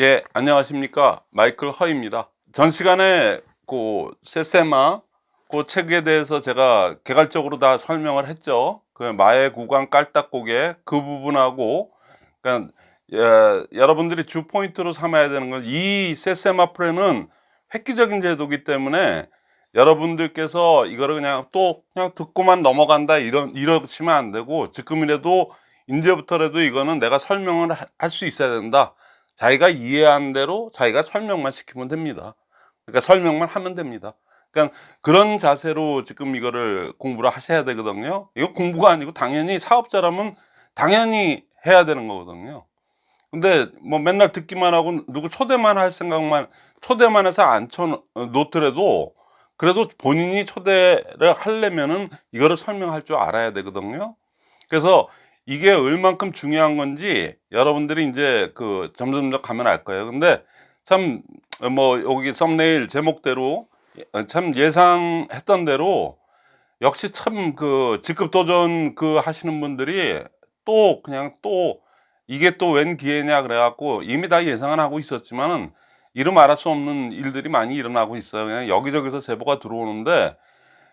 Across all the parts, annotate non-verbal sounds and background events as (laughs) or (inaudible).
예, 안녕하십니까. 마이클 허입니다. 전 시간에 그 세세마 그 책에 대해서 제가 개괄적으로 다 설명을 했죠. 그 마의 구간 깔딱고개 그 부분하고 그러니까 예, 여러분들이 주 포인트로 삼아야 되는 건 이 세세마 프레는 획기적인 제도기 때문에 여러분들께서 이거를 그냥 또 그냥 듣고만 넘어간다 이런 이러시면 안 되고 지금이라도 이제부터라도 이거는 내가 설명을 할 수 있어야 된다. 자기가 이해한 대로 자기가 설명만 시키면 됩니다. 그러니까 설명만 하면 됩니다. 그러니까 그런 자세로 지금 이거를 공부를 하셔야 되거든요. 이거 공부가 아니고 당연히 사업자라면 당연히 해야 되는 거거든요. 근데 뭐 맨날 듣기만 하고 누구 초대만 할 생각만 초대만 해서 앉혀 놓더라도 그래도 본인이 초대를 하려면은 이거를 설명할 줄 알아야 되거든요. 그래서 이게 얼만큼 중요한 건지 여러분들이 이제 그 점점점 가면 알 거예요. 근데 참 뭐 여기 썸네일 제목대로 참 예상했던 대로 역시 참 그 직급 도전 그 하시는 분들이 또 그냥 또 이게 또 웬 기회냐 그래 갖고 이미 다 예상은 하고 있었지만은 이름 알할 수 없는 일들이 많이 일어나고 있어요. 그냥 여기저기서 제보가 들어오는데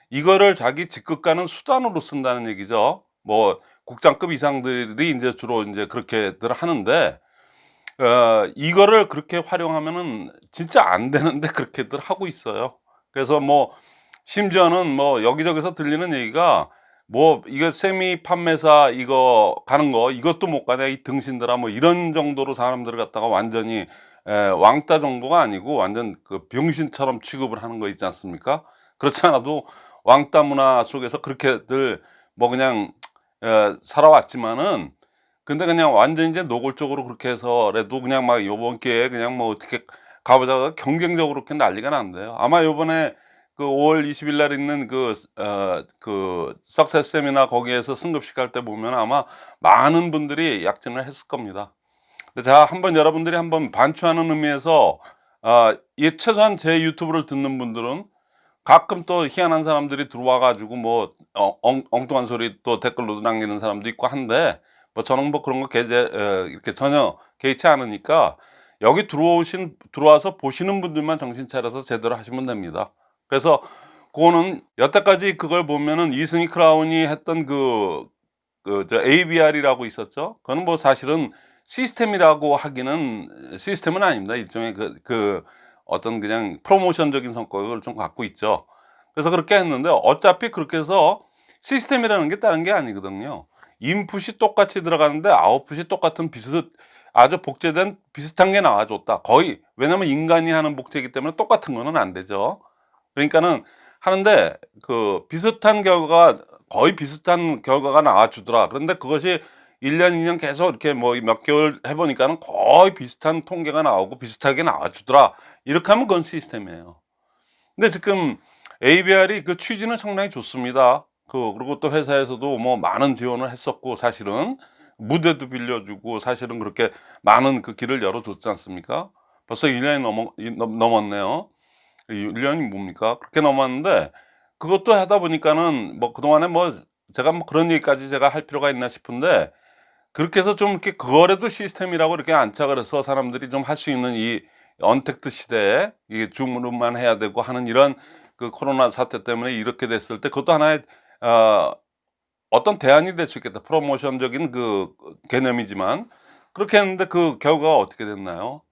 이거를 자기 직급 가는 수단으로 쓴다는 얘기죠. 뭐 국장급 이상들이 이제 주로 이제 그렇게들 하는데 어, 이거를 그렇게 활용하면은 진짜 안 되는데 그렇게들 하고 있어요. 그래서 뭐 심지어는 뭐 여기저기서 들리는 얘기가 뭐 이거 세미 판매사 이거 가는 거 이것도 못 가냐 이 등신들아 뭐 이런 정도로 사람들을 갖다가 완전히 에, 왕따 정도가 아니고 완전 그 병신처럼 취급을 하는 거 있지 않습니까? 그렇지 않아도 왕따 문화 속에서 그렇게들 뭐 그냥 에, 살아왔지만은 근데 그냥 완전 이제 노골적으로 그렇게 해서라도 그냥 막 요번 기회에 그냥 뭐 어떻게 가보자가 경쟁적으로 그렇게 난리가 난대요. 아마 요번에 그 5월 20일 날 있는 그, 어, 그, 석세스 세미나 거기에서 승급식 할 때 보면 아마 많은 분들이 약진을 했을 겁니다. 자, 한번 여러분들이 한번 반추하는 의미에서, 어, 이 최소한 제 유튜브를 듣는 분들은 가끔 또 희한한 사람들이 들어와 가지고 뭐 어, 엉, 엉뚱한 소리 또 댓글로 남기는 사람도 있고 한데 뭐 저는 뭐 그런 거 개제 어, 이렇게 전혀 개의치 않으니까 여기 들어오신 들어와서 보시는 분들만 정신 차려서 제대로 하시면 됩니다. 그래서 그거는 여태까지 그걸 보면은 이승희 크라운이 했던 그, 그, 저 ABR이라고 있었죠. 그거는 뭐 사실은 시스템이라고 하기는 시스템은 아닙니다. 일종의 그, 그 어떤 그냥 프로모션적인 성격을 좀 갖고 있죠. 그래서 그렇게 했는데 어차피 그렇게 해서 시스템이라는 게 다른 게 아니거든요. 인풋이 똑같이 들어가는데 아웃풋이 똑같은 비슷 아주 복제된 비슷한 게 나와줬다. 거의 왜냐면 인간이 하는 복제이기 때문에 똑같은 거는 안 되죠. 그러니까는 하는데 그 비슷한 결과가 거의 비슷한 결과가 나와주더라. 그런데 그것이 1년, 2년 계속 이렇게 뭐 몇 개월 해보니까는 거의 비슷한 통계가 나오고 비슷하게 나와주더라. 이렇게 하면 그건 시스템이에요. 근데 지금 ABR이 그 취지는 상당히 좋습니다. 그, 그리고 또 회사에서도 뭐 많은 지원을 했었고, 사실은 무대도 빌려주고, 사실은 그렇게 많은 그 길을 열어줬지 않습니까? 벌써 1년이 넘어, 넘었네요. 1년이 뭡니까? 그렇게 넘었는데, 그것도 하다 보니까는 뭐 그동안에 뭐 제가 뭐 그런 얘기까지 제가 할 필요가 있나 싶은데, 그렇게 해서 좀 이렇게 그거라도 시스템이라고 이렇게 안착을 해서 사람들이 좀 할 수 있는 이 언택트 시대에 이게 줌으로만 해야 되고 하는 이런 그 코로나 사태 때문에 이렇게 됐을 때 그것도 하나의 어, 어떤 대안이 될 수 있겠다. 프로모션적인 그 개념이지만 그렇게 했는데 그 결과가 어떻게 됐나요?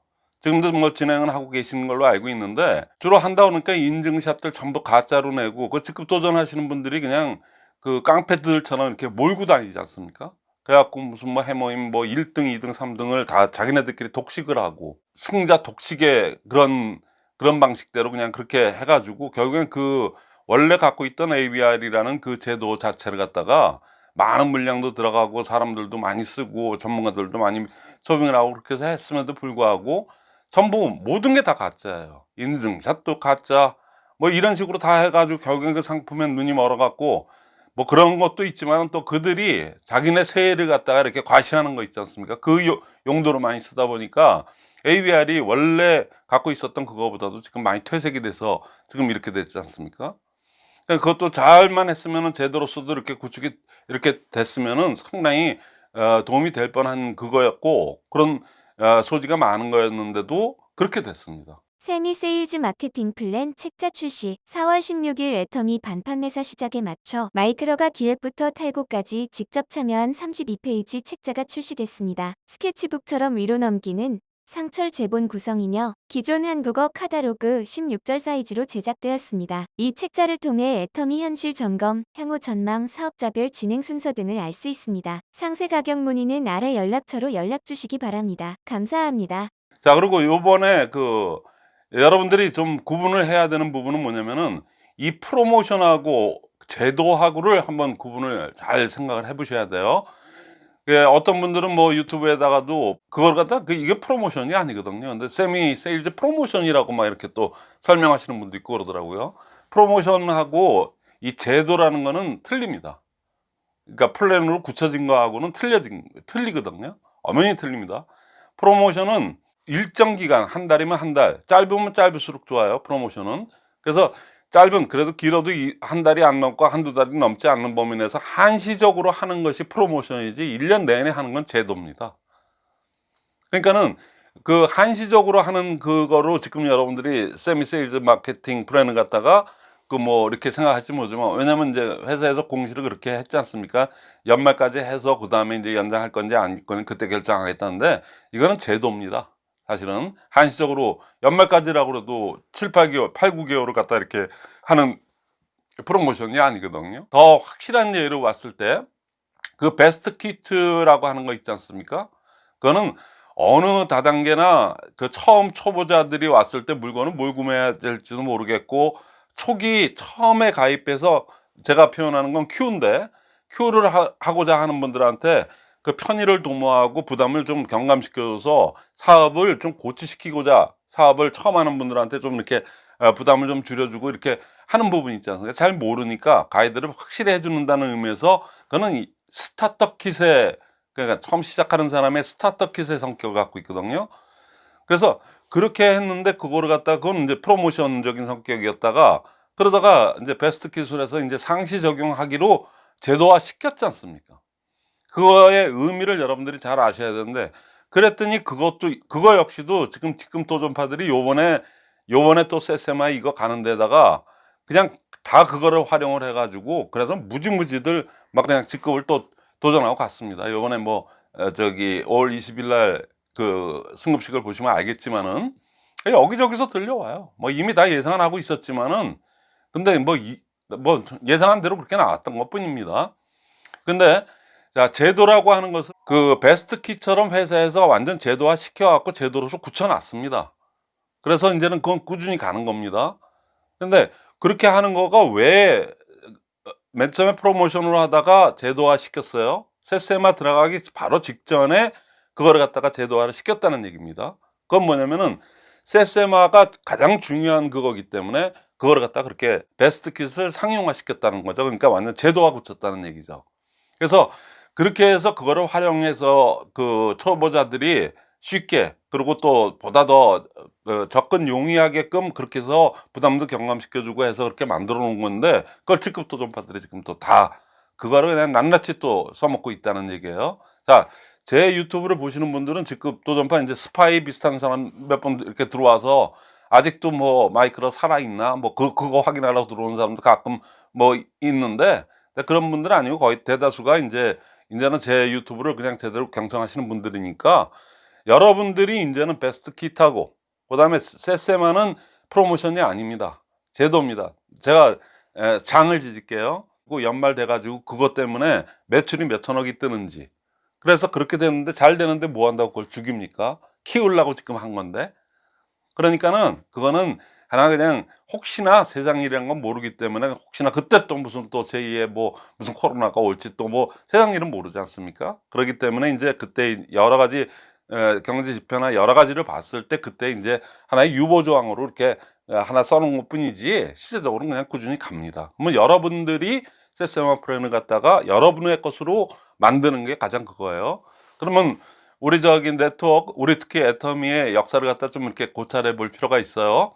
지금도 뭐 진행을 하고 계시는 걸로 알고 있는데 주로 한다 그러니까 인증샷들 전부 가짜로 내고 그 직급 도전하시는 분들이 그냥 그 깡패들처럼 이렇게 몰고 다니지 않습니까? 그래갖고 무슨 뭐 해모임 뭐 1등, 2등, 3등을 다 자기네들끼리 독식을 하고 승자 독식의 그런 그런 방식대로 그냥 그렇게 해가지고 결국엔 그 원래 갖고 있던 ABR이라는 그 제도 자체를 갖다가 많은 물량도 들어가고 사람들도 많이 쓰고 전문가들도 많이 소빙을 하고 그렇게 해서 했음에도 불구하고 전부 모든 게 다 가짜예요. 인증샷도 가짜 뭐 이런 식으로 다 해가지고 결국엔 그 상품에 눈이 멀어갖고 뭐 그런 것도 있지만 또 그들이 자기네 세를 갖다가 이렇게 과시하는 거 있지 않습니까? 그 용도로 많이 쓰다 보니까 ABR이 원래 갖고 있었던 그거보다도 지금 많이 퇴색이 돼서 지금 이렇게 됐지 않습니까? 그러니까 그것도 잘만 했으면은 제대로 써도 이렇게 구축이 이렇게 됐으면은 상당히 어, 도움이 될 뻔한 그거였고 그런 어, 소지가 많은 거였는데도 그렇게 됐습니다. 세미 세일즈 마케팅 플랜 책자 출시 4월 16일 애터미 반판매사 시작에 맞춰 마이크로가 기획부터 탈고까지 직접 참여한 32페이지 책자가 출시됐습니다. 스케치북처럼 위로 넘기는 상철 제본 구성이며 기존 한국어 카다로그 16절 사이즈로 제작되었습니다. 이 책자를 통해 애터미 현실 점검, 향후 전망, 사업자별 진행 순서 등을 알 수 있습니다. 상세 가격 문의는 아래 연락처로 연락 주시기 바랍니다. 감사합니다. 자 그리고 요번에 그 여러분들이 좀 구분을 해야 되는 부분은 뭐냐면은 이 프로모션하고 제도하고를 한번 구분을 잘 생각을 해 보셔야 돼요. 예, 어떤 분들은 뭐 유튜브에다가도 그걸 갖다 그 이게 프로모션이 아니거든요. 근데 세미 세일즈 프로모션이라고 막 이렇게 또 설명하시는 분도 있고 그러더라고요. 프로모션하고 이 제도라는 거는 틀립니다. 그러니까 플랜으로 굳혀진 거하고는 틀려진 틀리거든요. 엄연히 틀립니다. 프로모션은 일정 기간 한 달이면 한 달 짧으면 짧을수록 좋아요 프로모션은. 그래서 짧은 그래도 길어도 이- 한 달이 안 넘고 한두 달이 넘지 않는 범위 내에서 한시적으로 하는 것이 프로모션이지 1년 내내 하는 건 제도입니다. 그러니까는 그 한시적으로 하는 그거로 지금 여러분들이 세미 세일즈 마케팅 플랜을 갖다가 그 뭐 이렇게 생각할지 모르지만 왜냐면 이제 회사에서 공시를 그렇게 했지 않습니까? 연말까지 해서 그 다음에 이제 연장할 건지 아닐 건지 그때 결정하겠다는데 이거는 제도입니다 사실은 한시적으로 연말까지라고 그래도 7, 8개월, 8, 9개월을 갖다 이렇게 하는 프로모션이 아니거든요. 더 확실한 예로 왔을 때 그 베스트 키트라고 하는 거 있지 않습니까? 그거는 어느 다단계나 그 처음 초보자들이 왔을 때 물건을 뭘 구매해야 될지도 모르겠고 초기 처음에 가입해서 제가 표현하는 건 Q인데 Q를 하, 하고자 하는 분들한테 그 편의를 도모하고 부담을 좀 경감시켜줘서 사업을 좀 고치시키고자 사업을 처음 하는 분들한테 좀 이렇게 어, 부담을 좀 줄여주고 이렇게 하는 부분이 있지 않습니까? 잘 모르니까 가이드를 확실히 해주는다는 의미에서 그거는 이 스타트업 킷의 그러니까 처음 시작하는 사람의 스타트업 킷의 성격을 갖고 있거든요. 그래서 그렇게 했는데 그거를 갖다가 그건 이제 프로모션적인 성격이었다가 그러다가 이제 베스트 킷을해서 이제 상시 적용하기로 제도화 시켰지 않습니까 그거의 의미를 여러분들이 잘 아셔야 되는데 그랬더니 그것도 그거 역시도 지금 지금 도전파들이 요번에 요번에 또 세세마 이거 가는 데다가 그냥 다 그거를 활용을 해 가지고 그래서 무지무지들 막 그냥 직급을 또 도전하고 갔습니다. 요번에 뭐 어, 저기 5월 20일 날 그 승급식을 보시면 알겠지만은 여기저기서 들려와요. 뭐 이미 다 예상을 하고 있었지만은 근데 뭐, 이, 뭐 예상한 대로 그렇게 나왔던 것 뿐입니다. 근데 자 제도라고 하는 것은 그 베스트 키처럼 회사에서 완전 제도화 시켜갖고 제도로서 굳혀놨습니다. 그래서 이제는 그건 꾸준히 가는 겁니다. 근데 그렇게 하는 거가 왜 맨 처음에 프로모션으로 하다가 제도화 시켰어요? 세세마 들어가기 바로 직전에 그거를 갖다가 제도화를 시켰다는 얘기입니다. 그건 뭐냐면은 세세마가 가장 중요한 그거기 때문에 그거를 갖다 가 그렇게 베스트 킷을 상용화 시켰다는 거죠. 그러니까 완전 제도화 붙였다는 얘기죠. 그래서 그렇게 해서 그거를 활용해서 그 초보자들이 쉽게 그리고 또 보다 더 어, 접근 용이하게끔 그렇게 해서 부담도 경감시켜주고 해서 그렇게 만들어 놓은 건데 그걸 직급 도전파들이 지금 또 다 그거를 그냥 낱낱이 또 써먹고 있다는 얘기예요. 자 제 유튜브를 보시는 분들은 직급 도전파 이제 스파이 비슷한 사람 몇 번 이렇게 들어와서 아직도 뭐 마이크로 살아있나? 뭐 그, 그거 확인하려고 들어오는 사람도 가끔 뭐 있는데 그런 분들은 아니고 거의 대다수가 이제 이제는 제 유튜브를 그냥 제대로 경청하시는 분들이니까 여러분들이 이제는 베스트 킷하고 그 다음에 세세마는 프로모션이 아닙니다. 제도입니다. 제가 에, 장을 지질게요. 그 연말 돼가지고 그것 때문에 매출이 몇 천억이 뜨는지. 그래서 그렇게 되는데 잘 되는데 뭐 한다고 그걸 죽입니까? 키우려고 지금 한 건데. 그러니까는 그거는 하나 그냥 혹시나 세상 일이란 건 모르기 때문에 혹시나 그때 또 무슨 또 제2의 뭐 무슨 코로나가 올지 또 뭐 세상 일은 모르지 않습니까? 그렇기 때문에 이제 그때 여러 가지 에, 경제 지표나 여러 가지를 봤을 때 그때 이제 하나의 유보 조항으로 이렇게 하나 써놓은 것 뿐이지 실제적으로는 그냥 꾸준히 갑니다. 뭐 여러분들이 세세마 프레임을 갖다가 여러분의 것으로 만드는 게 가장 그거예요. 그러면 우리 저기 네트워크 우리 특히 애터미의 역사를 갖다 좀 이렇게 고찰해 볼 필요가 있어요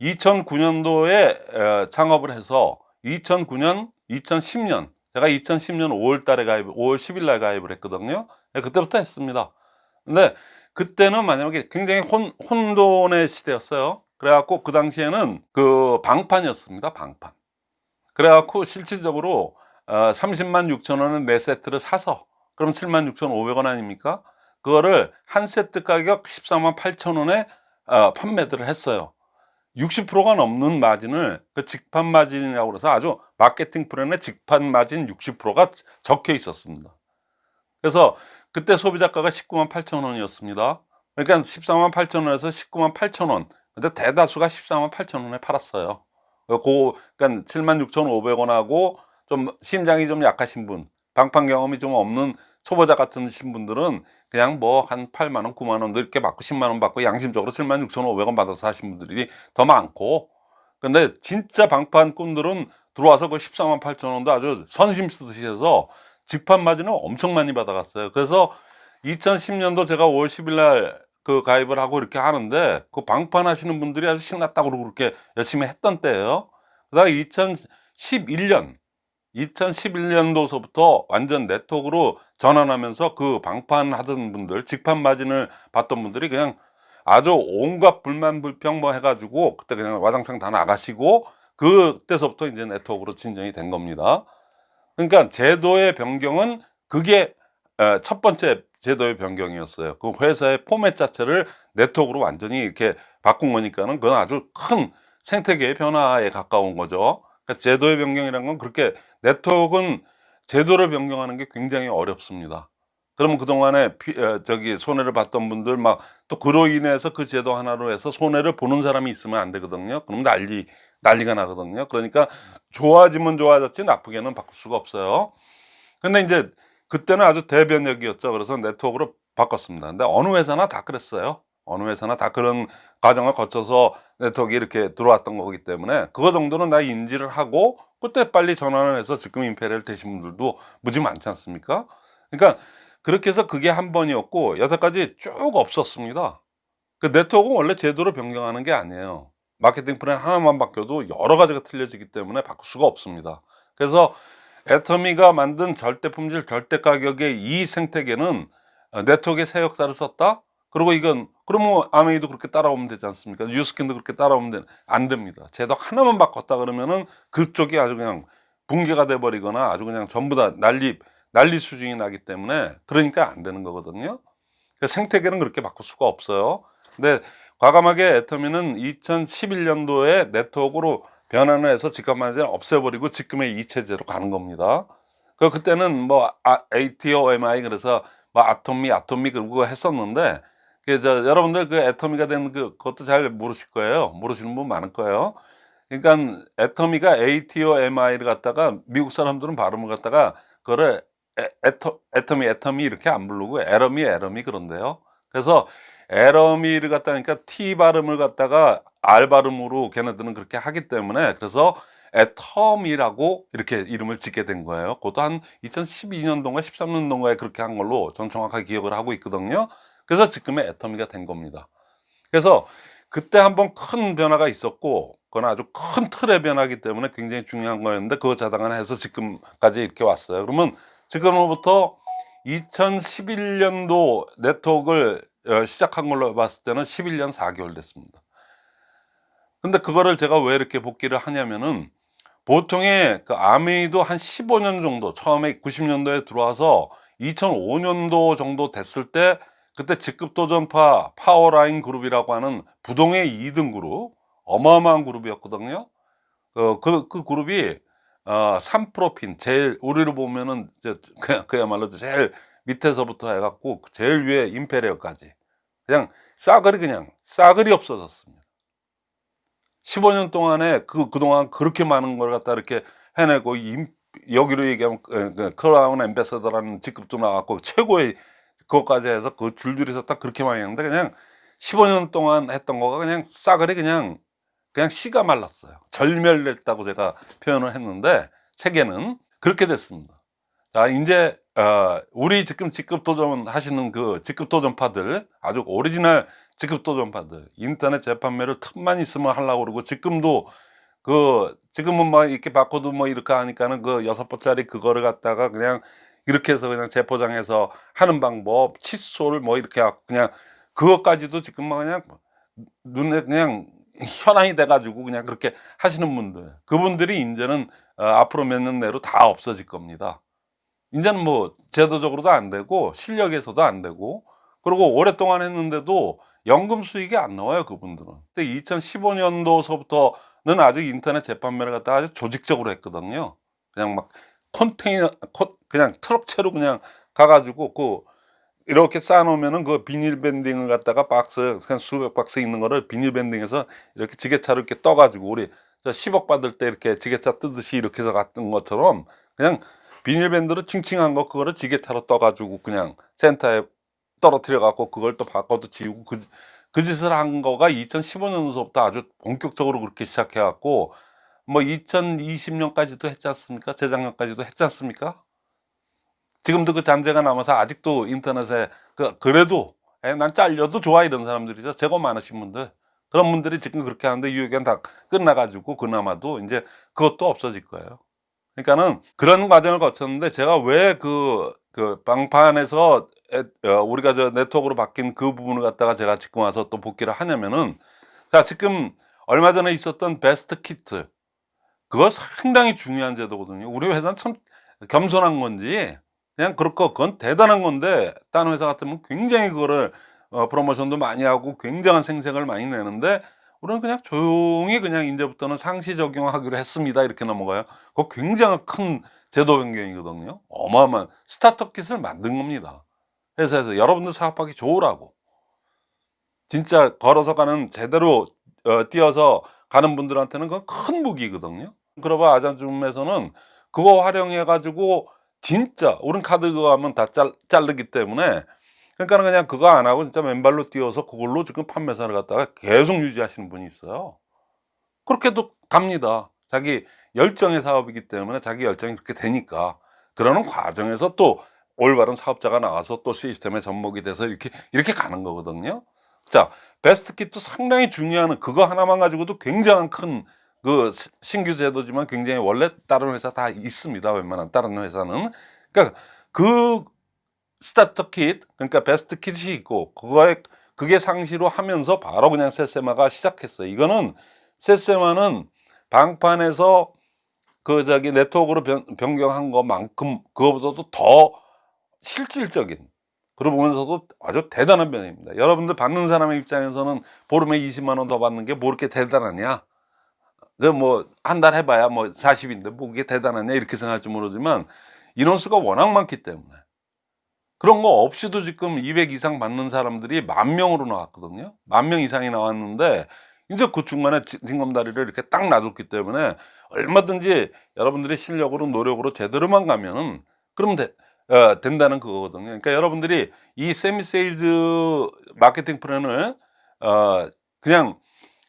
2009년도에 창업을 해서 2009년 2010년 제가 2010년 5월 달에 가입 5월 10일 날 가입을 했거든요 네, 그때부터 했습니다 근데 그때는 만약에 굉장히 혼, 혼돈의 시대였어요. 그래갖고 그 당시에는 그 방판이었습니다. 방판. 그래갖고 실질적으로 어, 30만 6천 원은 네 세트를 사서 그럼 7만 6천 5백 원 아닙니까? 그거를 한 세트 가격 14만 8천 원에 어, 판매들을 했어요. 60%가 넘는 마진을 그 직판 마진이라고 그래서 아주 마케팅 플랜에 직판 마진 60%가 적혀 있었습니다. 그래서 그때 소비자가가 19만 8천 원이었습니다. 그러니까 14만 8천 원에서 19만 8천 원. 근데 대다수가 14만 8천 원에 팔았어요. 그, 그러니까 7만 6천 5백 원하고 좀 심장이 좀 약하신 분, 방판 경험이 좀 없는 초보자 같은 분들은 그냥 뭐 한 8만 원, 9만 원 이렇게 받고 10만 원 받고 양심적으로 7만 6천 5백 원 받아서 하신 분들이 더 많고 근데 진짜 방판꾼들은 들어와서 그 14만 8천 원도 아주 선심 쓰듯이 해서 직판 마진을 엄청 많이 받아갔어요. 그래서 2010년도 제가 5월 10일 날 그 가입을 하고 이렇게 하는데 그 방판 하시는 분들이 아주 신났다고 그러고 그렇게 열심히 했던 때예요. 그다가 2011년 2011년도서부터 완전 네트워크로 전환하면서 그 방판 하던 분들 직판 마진을 받던 분들이 그냥 아주 온갖 불만 불평 뭐 해가지고 그때 그냥 와장창 다 나가시고 그때서부터 이제 네트워크로 진정이 된 겁니다. 그러니까 제도의 변경은 그게 에, 첫 번째 제도의 변경이었어요. 그 회사의 포맷 자체를 네트워크로 완전히 이렇게 바꾼 거니까는 그건 아주 큰 생태계의 변화에 가까운 거죠. 그러니까 제도의 변경이라는 건 그렇게 네트워크는 제도를 변경하는 게 굉장히 어렵습니다. 그러면 그동안에 피, 에, 저기 손해를 봤던 분들 막 또 그로 인해서 그 제도 하나로 해서 손해를 보는 사람이 있으면 안 되거든요. 그럼 난리 난리가 나거든요. 그러니까 좋아지면 좋아졌지 나쁘게는 바꿀 수가 없어요. 근데 이제 그때는 아주 대변혁이었죠. 그래서 네트워크로 바꿨습니다. 근데 어느 회사나 다 그랬어요. 어느 회사나 다 그런 과정을 거쳐서 네트워크 이렇게 들어왔던 거기 때문에 그거 정도는 다 인지를 하고 그때 빨리 전환을 해서 지금 Imperial 되신 분들도 무지 많지 않습니까? 그러니까 그렇게 해서 그게 한 번이었고 여태까지 쭉 없었습니다. 그 네트워크는 원래 제도로 변경하는 게 아니에요. 마케팅 플랜 하나만 바뀌어도 여러 가지가 틀려지기 때문에 바꿀 수가 없습니다. 그래서 애터미가 만든 절대 품질 절대 가격의 이 생태계는 어, 네트워크의 새 역사를 썼다. 그리고 이건 그러면 암웨이도 그렇게 따라오면 되지 않습니까? 뉴스킨도 그렇게 따라오면 되, 안 됩니다. 제도 하나만 바꿨다 그러면은 그쪽이 아주 그냥 붕괴가 돼 버리거나 아주 그냥 전부 다 난리 난리 수준이 나기 때문에 그러니까 안 되는 거거든요. 그 생태계는 그렇게 바꿀 수가 없어요. 근데 과감하게 애터미는 2011년도에 네트워크로 변환을 해서 직감만을 없애버리고 지금의 이 체제로 가는 겁니다. 그 그때는 뭐 아, ATOMI 그래서 뭐 아토미 아토미 그거 했었는데 그저 여러분들 그 애터미가 된 그, 그것도 잘 모르실 거예요. 모르시는 분 많을 거예요. 그러니까 애터미가 ATOMI를 갖다가 미국 사람들은 발음을 갖다가 그거를 에, 에터, 애터미 애터미 이렇게 안 부르고 에러미 에러미 그런데요. 그래서 에러미를 갖다가 그러니까 T 발음을 갖다가 R 발음으로 걔네들은 그렇게 하기 때문에 그래서 애터미라고 이렇게 이름을 짓게 된 거예요. 그것도 한 2012년도인가 13년도인가에 그렇게 한 걸로 전 정확하게 기억을 하고 있거든요. 그래서 지금의 애터미가 된 겁니다. 그래서 그때 한번 큰 변화가 있었고 그건 아주 큰 틀의 변화기 때문에 굉장히 중요한 거였는데 그거 자당해서 지금까지 이렇게 왔어요. 그러면 지금으로부터 2011년도 네트워크를 어, 시작한 걸로 봤을 때는 11년 4개월 됐습니다. 근데 그거를 제가 왜 이렇게 복기를 하냐면은 보통의 그 암웨이도 한 15년 정도 처음에 90년도에 들어와서 2005년도 정도 됐을 때 그때 직급도전파 파워라인 그룹이라고 하는 부동의 2등 그룹 어마어마한 그룹이었거든요. 어, 그, 그 그룹이 어, 3프로핀 제일 우리로 보면은 이제 그야말로 제일 밑에서부터 해갖고 제일 위에 임페리어까지 그냥 싸그리 그냥 싸그리 없어졌습니다. 15년 동안에 그 그동안 그렇게 많은 걸 갖다 이렇게 해내고 임, 여기로 얘기하면 그, 그 크라운 엠베서더라는 직급도 나왔고 최고의 그것까지 해서 그 줄줄이 서딱 그렇게 많이 했는데 그냥 15년 동안 했던 거가 그냥 싸그리 그냥 그냥 씨가 말랐어요. 절멸됐다고 제가 표현을 했는데 세계는 그렇게 됐습니다. 자, 이제 어, 우리 지금 직급 도전 하시는 그 직급 도전파들 아주 오리지널 직급 도전파들 인터넷 재판매를 틈만 있으면 하려고 그러고 지금도 그 지금은 뭐 이렇게 바꿔도 뭐 이렇게 하니까는 그 여섯 번짜리 그거를 갖다가 그냥 이렇게 해서 그냥 재포장해서 하는 방법 칫솔 뭐 이렇게 하고 그냥 그것까지도 지금 뭐 그냥 눈에 그냥 (laughs) 현황이 돼 가지고 그냥 그렇게 하시는 분들 그분들이 이제는 어, 앞으로 몇 년 내로 다 없어질 겁니다. 이제는 뭐 제도적으로도 안 되고 실력에서도 안 되고 그리고 오랫동안 했는데도 연금 수익이 안 나와요 그분들은. 근데 2015년도서부터는 아주 인터넷 재판매를 갖다가 아주 조직적으로 했거든요. 그냥 막 컨테이너 코- 그냥 트럭 채로 그냥 가가지고 그 이렇게 쌓아놓으면은 그 비닐 밴딩을 갖다가 박스 그냥 수백 박스 있는 거를 비닐 밴딩해서 이렇게 지게차로 이렇게 떠가지고 우리 저 10억 받을 때 이렇게 지게차 뜨듯이 이렇게 해서 갔던 것처럼 그냥 비닐 밴드로 칭칭한 거 그거를 지게차로 떠가지고 그냥 센터에 떨어뜨려 갖고 그걸 또 바꿔도 지우고 그, 그 짓을 한 거가 2015년도부터 아주 본격적으로 그렇게 시작해 갖고 뭐 2020년까지도 했지 않습니까? 재작년까지도 했지 않습니까? 지금도 그 잔재가 남아서 아직도 인터넷에 그 그래도 에, 난 잘려도 좋아 이런 사람들이죠. 재고 많으신 분들 그런 분들이 지금 그렇게 하는데 유효기간 다 끝나가지고 그나마도 이제 그것도 없어질 거예요. 그러니까는 그런 과정을 거쳤는데 제가 왜그 그 방판에서 에, 어, 우리가 저 네트워크로 바뀐 그 부분을 갖다가 제가 지금 와서 또 복귀를 하냐면은 자 지금 얼마 전에 있었던 베스트 키트 그거 상당히 중요한 제도거든요. 우리 회사는 참 겸손한 건지 그냥 그렇고 그건 대단한 건데 다른 회사 같으면 굉장히 그거를 어, 프로모션도 많이 하고 굉장한 생색을 많이 내는데 우리는 그냥 조용히 그냥 이제부터는 상시 적용하기로 했습니다 이렇게 넘어가요. 그거 굉장히 큰 제도 변경이거든요. 어마어마한 스타트업 킷을 만든 겁니다. 회사에서 여러분들 사업하기 좋으라고 진짜 걸어서 가는 제대로 어, 뛰어서 가는 분들한테는 큰 무기거든요. 그러바 아잔줌에서는 그거 활용해 가지고 진짜 우린 카드 그거 하면 다 잘, 자르기 때문에 그러니까 그냥 그거 안 하고 진짜 맨발로 뛰어서 그걸로 지금 판매사를 갖다가 계속 유지하시는 분이 있어요. 그렇게도 갑니다. 자기 열정의 사업이기 때문에 자기 열정이 그렇게 되니까 그러는 과정에서 또 올바른 사업자가 나와서 또 시스템에 접목이 돼서 이렇게 이렇게 가는 거거든요. 자, best kit도 상당히 중요한 그거 하나만 가지고도 굉장한 큰 그 신규 제도지만 굉장히 원래 다른 회사 다 있습니다. 웬만한 다른 회사는. 그러니까 그 starter kit, 그러니까 best kit이 있고 그거에 그게 상시로 하면서 바로 그냥 세세마가 시작했어요. 이거는 세세마는 방판에서 그 저기 네트워크로 변, 변경한 것만큼 그거보다도 더 실질적인 그러고 보면서도 아주 대단한 변화입니다. 여러분들 받는 사람의 입장에서는 보름에 20만 원 더 받는 게 뭐 이렇게 대단하냐? 그뭐한 달 해봐야 뭐 40인데 뭐 그게 대단하냐 이렇게 생각할지 모르지만 인원수가 워낙 많기 때문에 그런 거 없이도 지금 200 이상 받는 사람들이 만 명으로 나왔거든요. 만 명 이상이 나왔는데 이제 그 중간에 지- 징검다리를 이렇게 딱 놔뒀기 때문에 얼마든지 여러분들이 실력으로 노력으로 제대로만 가면은 그러면 돼, 어, 된다는 그거거든요. 그러니까 여러분들이 이 세미 세일즈 마케팅 플랜을 어, 그냥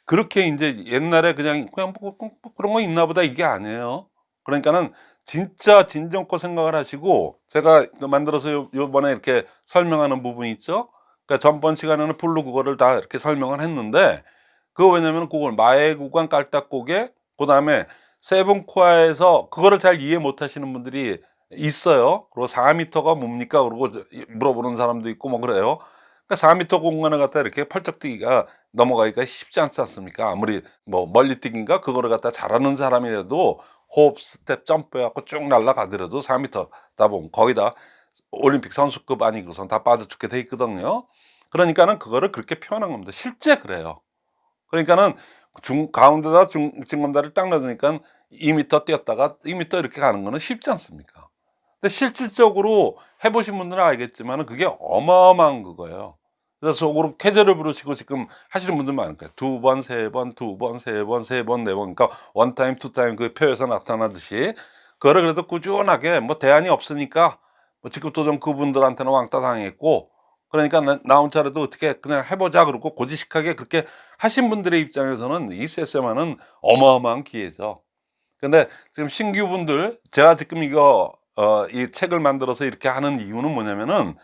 그렇게 이제 옛날에 그냥 그냥 뭐, 뭐, 뭐 그런 거 있나 보다 이게 아니에요. 그러니까는 진짜 진정껏 생각을 하시고 제가 그 만들어서 요, 요번에 이렇게 설명하는 부분이 있죠. 그러니까 전번 시간에는 full로 그거를 다 이렇게 설명을 했는데 그거 왜냐면 그걸 마의 구간 깔딱고개 그 다음에 seven core에서 그거를 잘 이해 못 하시는 분들이 있어요. 그리고 4m가 뭡니까? 그러고 물어보는 사람도 있고 뭐 그래요. 그러니까 4m 공간을 갖다 이렇게 펄쩍 뛰기가 넘어가기가 쉽지 않지 않습니까? 아무리 뭐 멀리 뛰기인가 그거를 갖다 잘하는 사람이라도 hop step jump 해갖고 쭉 날아가더라도 4m 다 보면 거의 다 올림픽 선수급 아니고선 다 빠져 죽게 돼 있거든요. 그러니까는 그거를 그렇게 표현한 겁니다. 실제 그래요. 그러니까는 중 가운데다 중 징검다리를 딱 놔두니까 2m 뛰었다가 2m 이렇게 가는 거는 쉽지 않습니까? 근데 실질적으로 해보신 분들은 알겠지만 그게 어마어마한 그거예요. 그래서 속으로 쾌재를 부르시고 지금 하시는 분들 거예요. 두 번, 세 번, 두 번, 세 번, 세 번, 네 번. 그러니까 one time, two time 그 표에서 나타나듯이 그거를 그래도 꾸준하게 뭐 대안이 없으니까 뭐 직급도전 그분들한테는 왕따 당했고 그러니까 나, 나 혼자라도 어떻게 그냥 해보자 그러고 고지식하게 그렇게 하신 분들의 입장에서는 이 세세마는 어마어마한 기회죠. 근데 지금 신규 분들 제가 지금 이거 어, 이 책을 만들어서 이렇게 하는 이유는 뭐냐면은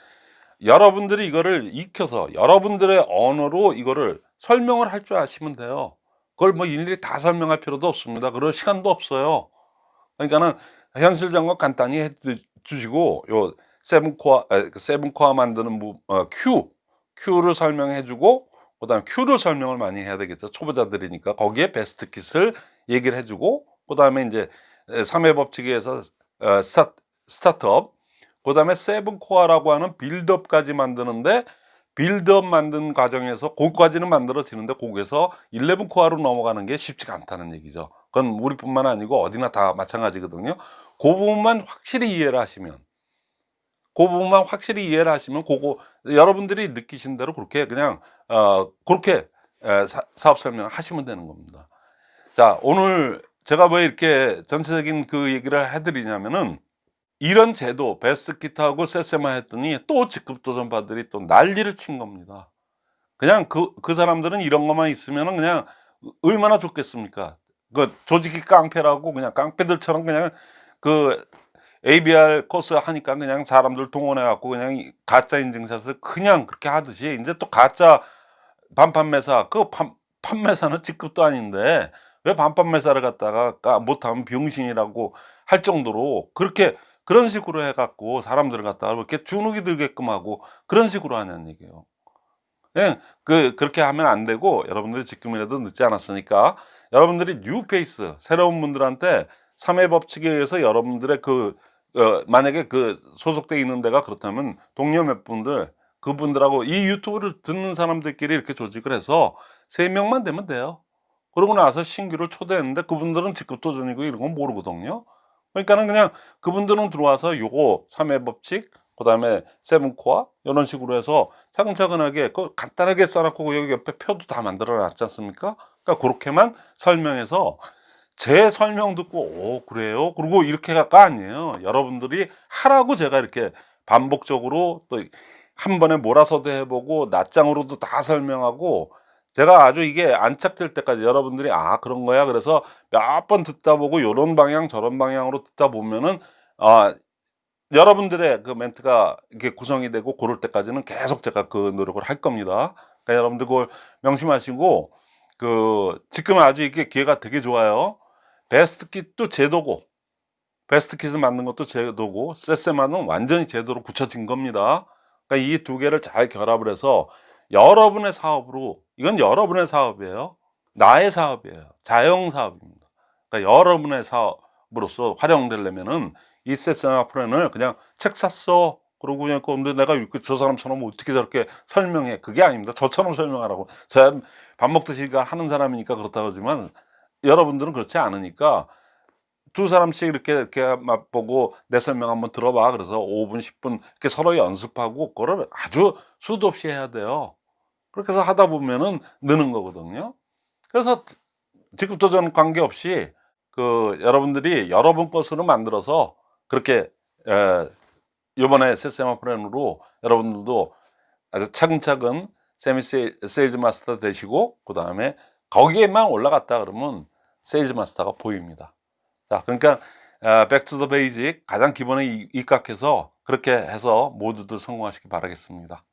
여러분들이 이거를 익혀서 여러분들의 언어로 이거를 설명을 할 줄 아시면 돼요. 그걸 뭐 일일이 다 설명할 필요도 없습니다. 그럴 시간도 없어요. 그러니까는 현실 점검 간단히 해 주시고 요 seven core 에, 그 seven core 만드는 부, 어, 큐 Q를 설명해 주고 그 다음에 Q를 설명을 많이 해야 되겠죠. 초보자들이니까 거기에 best kit을 얘기를 해주고 그 다음에 이제 3회 법칙에서 어, 스타, 스타트업 그 다음에 seven core라고 하는 build-up까지 만드는데 빌드업 만든 과정에서 거기까지는 만들어지는데 거기에서 11 core로 넘어가는 게 쉽지가 않다는 얘기죠. 그건 우리뿐만 아니고 어디나 다 마찬가지거든요. 그 부분만 확실히 이해를 하시면 그 부분만 확실히 이해를 하시면 그거 여러분들이 느끼신 대로 그렇게 그냥 어 그렇게 사업 설명을 하시면 되는 겁니다. 자 오늘 제가 왜 이렇게 전체적인 그 얘기를 해드리냐면은 이런 제도 베스트 키트하고 세세마 했더니 또 직급도전파들이 또 난리를 친 겁니다. 그냥 그, 그 사람들은 이런 것만 있으면은 그냥 얼마나 좋겠습니까? 그 조직이 깡패라고 그냥 깡패들처럼 그냥 그 ABR 코스 하니까 그냥 사람들 동원해 갖고 그냥 이 가짜 인증샷을 그냥 그렇게 하듯이 이제 또 가짜 반판 매사 그 판, 판매사는 직급도 아닌데 왜 반판 매사를 갖다가 까- 못하면 병신이라고 할 정도로 그렇게 그런 식으로 해갖고 사람들을 갖다가 이렇게 주눅이 들게끔 하고 그런 식으로 하냐는 얘기예요. 예, 그 그렇게 하면 안 되고 여러분들이 지금이라도 늦지 않았으니까 여러분들이 뉴페이스 새로운 분들한테 3회 법칙에 의해서 여러분들의 그 어, 만약에 그 소속돼 있는 데가 그렇다면 동료 몇 분들 그분들하고 이 유튜브를 듣는 사람들끼리 이렇게 조직을 해서 세 명만 되면 돼요. 그러고 나서 신규를 초대했는데 그분들은 직급 도 전이고 이런 건 모르거든요. 그러니까는 그냥 그분들은 들어와서 요거 3회 법칙 그 다음에 세븐코어 이런 식으로 해서 차근차근하게 그 간단하게 써놓고 그 여기 옆에 표도 다 만들어 놨지 않습니까? 그러니까 그렇게만 설명해서 제 설명 듣고 오 그래요? 그리고 이렇게가 아니에요. 여러분들이 하라고 제가 이렇게 반복적으로 또 한 번에 몰아서도 해보고 낱장으로도 다 설명하고 제가 아주 이게 안착될 때까지 여러분들이 아 그런 거야 그래서 몇 번 듣다 보고 요런 방향 저런 방향으로 듣다 보면은 아 여러분들의 그 멘트가 이렇게 구성이 되고 그럴 때까지는 계속 제가 그 노력을 할 겁니다. 그러니까 여러분들 그걸 명심하시고 그 지금 아주 이게 기회가 되게 좋아요. 베스트 킷도 제도고 베스트 킷을 만든 것도 제도고 세세마는 완전히 제도로 굳혀진 겁니다. 그러니까 이 두 개를 잘 결합을 해서 여러분의 사업으로 이건 여러분의 사업이에요. 나의 사업이에요. 자영 사업입니다. 그러니까 여러분의 사업으로서 활용되려면은 이 세세마 플랜을 그냥 책 샀어. 그러고 그냥 근데 내가 저 사람처럼 어떻게 저렇게 설명해. 그게 아닙니다. 저처럼 설명하라고. 제가 밥 먹듯이 하는 사람이니까 그렇다고 하지만 여러분들은 그렇지 않으니까 두 사람씩 이렇게 이렇게 맛보고 내 설명 한번 들어봐. 그래서 5분, 10분 이렇게 서로 연습하고 그걸 아주 수도 없이 해야 돼요. 그렇게 해서 하다 보면은 느는 거거든요. 그래서 직급도 전 관계없이 그 여러분들이 여러분 것으로 만들어서 그렇게 에, 이번에 세세마 플랜으로 여러분들도 아주 차근차근 semi sale- sales master 되시고 그 다음에 거기에만 올라갔다 그러면 sales master가 보입니다. 자, 그러니까 back to the basic 가장 기본에 이- 입각해서 그렇게 해서 모두들 성공하시기 바라겠습니다.